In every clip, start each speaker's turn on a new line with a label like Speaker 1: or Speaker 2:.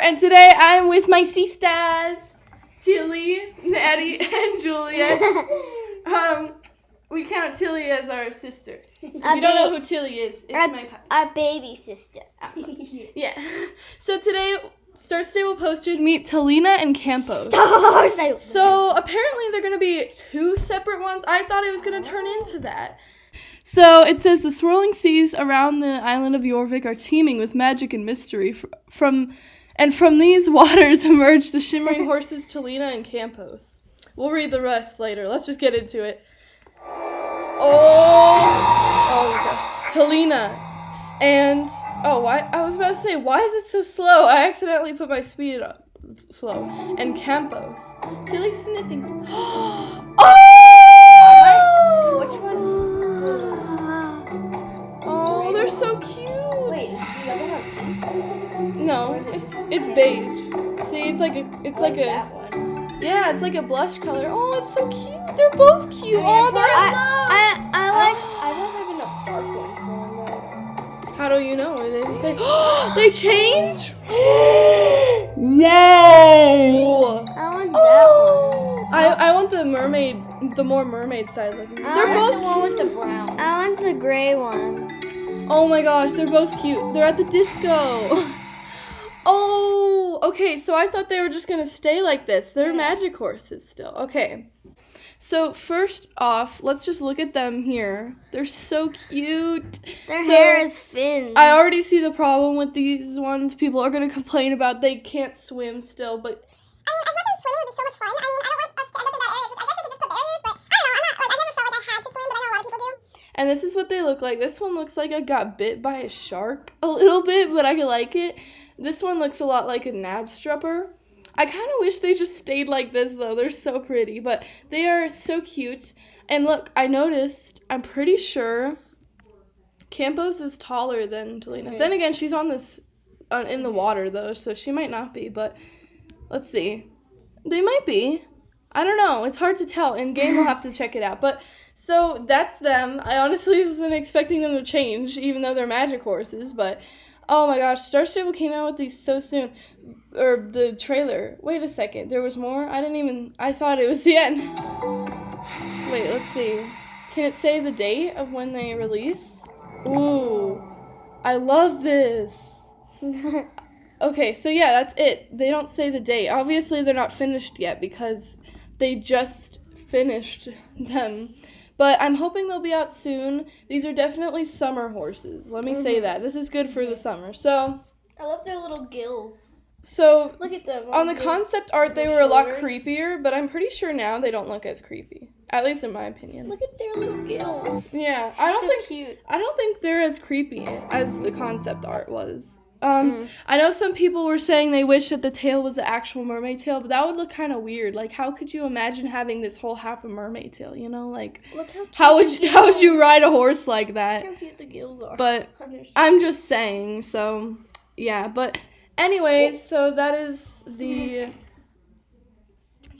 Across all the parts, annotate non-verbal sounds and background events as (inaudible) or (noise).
Speaker 1: and today I'm with my sisters, Tilly, Natty, and Juliet. (laughs) um, we count Tilly as our sister. If you don't know who Tilly is, it's
Speaker 2: our,
Speaker 1: my puppy.
Speaker 2: Our baby sister. Ah. (laughs)
Speaker 1: yeah. So today, Star Stable posters meet Talina and Campos.
Speaker 2: So
Speaker 1: apparently they're going to be two separate ones. I thought it was going to turn into that. So it says the swirling seas around the island of Yorvik are teeming with magic and mystery. From and from these (laughs) waters emerge the shimmering (laughs) horses Talina and Campos. We'll read the rest later. Let's just get into it. Oh, oh my gosh, Talina, and oh, why? I was about to say, why is it so slow? I accidentally put my speed up slow. And Campos, Tilly's sniffing. (gasps) oh! It's beige. See, it's like a it's like a
Speaker 2: that one.
Speaker 1: yeah, it's like a blush color. Oh, it's so cute. They're both cute. Oh, they're in love.
Speaker 2: I, I oh. like. I want to have enough spark one for them.
Speaker 1: How do you know? They didn't (gasps) they change. (gasps)
Speaker 3: No!
Speaker 2: I want that oh! one.
Speaker 1: Oh, I I want the mermaid, the more mermaid side looking.
Speaker 2: I
Speaker 1: They're
Speaker 2: want
Speaker 1: both
Speaker 2: the one
Speaker 1: cute.
Speaker 2: with the brown. I want the gray one.
Speaker 1: Oh my gosh, they're both cute. They're at the disco. (laughs) oh, okay. So I thought they were just gonna stay like this. They're magic horses still. Okay. So first off, let's just look at them here. They're so cute.
Speaker 2: Their
Speaker 1: So,
Speaker 2: hair is fins.
Speaker 1: I already see the problem with these ones. People are gonna complain about they can't swim still, but um,
Speaker 4: I mean, as much as swimming would be so much fun, I mean, I don't want us to end up in bad areas, which I guess they could just put barriers, but I don't know, I'm not, like, I never felt like I had to swim, but I know a lot of people do.
Speaker 1: and this is what they look like. This one looks like I got bit by a shark a little bit, but I like it. This one looks a lot like a Knabstrupper. I kind of wish they just stayed like this though. They're so pretty, but they are so cute. And look, I noticed. I'm pretty sure Campos is taller than Talina. Then again, she's on this uh, in the water though, so she might not be. But let's see. They might be. I don't know. It's hard to tell. In game, we'll have to check it out. But so that's them. I honestly (laughs) wasn't expecting them to change, even though they're magic horses. But oh my gosh, Star Stable came out with these so soon, or the trailer. Wait a second, there was more. I didn't even. I thought it was the end. Wait, let's see. Can it say the date of when they release? Ooh, I love this. (laughs) Okay, so yeah, that's it. They don't say the date. Obviously, they're not finished yet because they just finished them. But I'm hoping they'll be out soon. These are definitely summer horses. Let me say mm-hmm. that. This is good for the summer. So,
Speaker 2: I love their little gills.
Speaker 1: so
Speaker 2: Look at them.
Speaker 1: on the concept art, they were a lot creepier, but I'm pretty sure now they don't look as creepy. At least in my opinion.
Speaker 2: Look at their little gills.
Speaker 1: Yeah, I don't
Speaker 2: so
Speaker 1: think
Speaker 2: cute.
Speaker 1: I don't think they're as creepy as the concept art was. Um,
Speaker 2: Mm.
Speaker 1: I know some people were saying they wish that the tail was the actual mermaid tail, but that would look kind of weird. Like, how could you imagine having this whole half a mermaid tail? You know, like
Speaker 2: Look how
Speaker 1: how would you, how would you ride a horse like
Speaker 2: Look
Speaker 1: that?
Speaker 2: how cute the gills are.
Speaker 1: But (laughs) I'm just saying. So yeah, but anyways, so that is the. (laughs)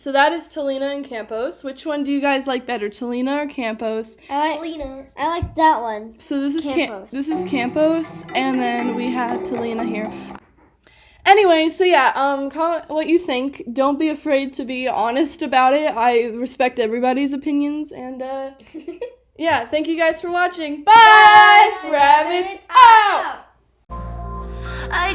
Speaker 1: So that is Talina and Campos. Which one do you guys like better, Talina or Campos?
Speaker 2: I like,
Speaker 5: Talina.
Speaker 2: I like that one.
Speaker 1: So this is Cam-
Speaker 2: Campos.
Speaker 1: this is Campos, and then we have Talina here. Anyway, so yeah, um, comment what you think. Don't be afraid to be honest about it. I respect everybody's opinions, and uh, (laughs) yeah, thank you guys for watching. Bye, rabbits out.
Speaker 6: I